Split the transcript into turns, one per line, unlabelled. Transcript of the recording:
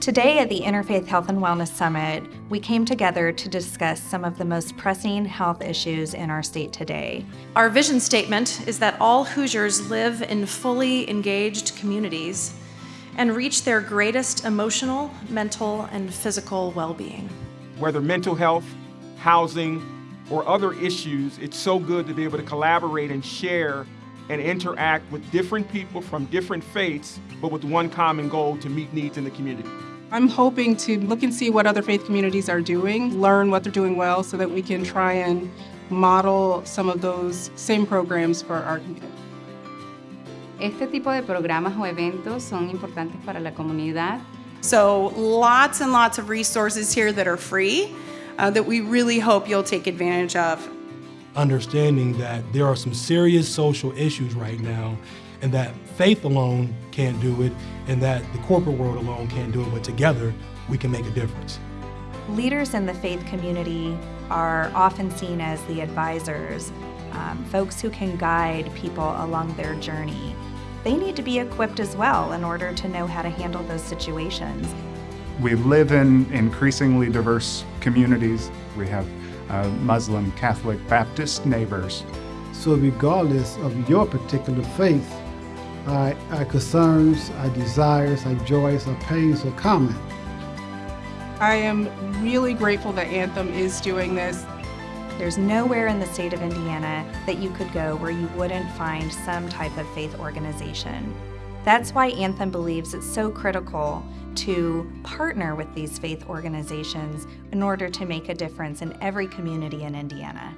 Today at the Interfaith Health and Wellness Summit, we came together to discuss some of the most pressing health issues in our state today.
Our vision statement is that all Hoosiers live in fully engaged communities and reach their greatest emotional, mental, and physical well-being.
Whether mental health, housing, or other issues, it's so good to be able to collaborate and share and interact with different people from different faiths, but with one common goal to meet needs in the community.
I'm hoping to look and see what other faith communities are doing, learn what they're doing well so that we can try and model some of those same programs for our community.
Este tipo de programas o eventos son importantes para la comunidad.
So lots and lots of resources here that are free uh, that we really hope you'll take advantage of.
Understanding that there are some serious social issues right now and that faith alone can't do it and that the corporate world alone can't do it, but together we can make a difference.
Leaders in the faith community are often seen as the advisors, um, folks who can guide people along their journey. They need to be equipped as well in order to know how to handle those situations.
We live in increasingly diverse communities. We have uh, Muslim, Catholic, Baptist neighbors.
So regardless of your particular faith, our, our concerns, our desires, our joys, our pains are common.
I am really grateful that Anthem is doing this.
There's nowhere in the state of Indiana that you could go where you wouldn't find some type of faith organization. That's why Anthem believes it's so critical to partner with these faith organizations in order to make a difference in every community in Indiana.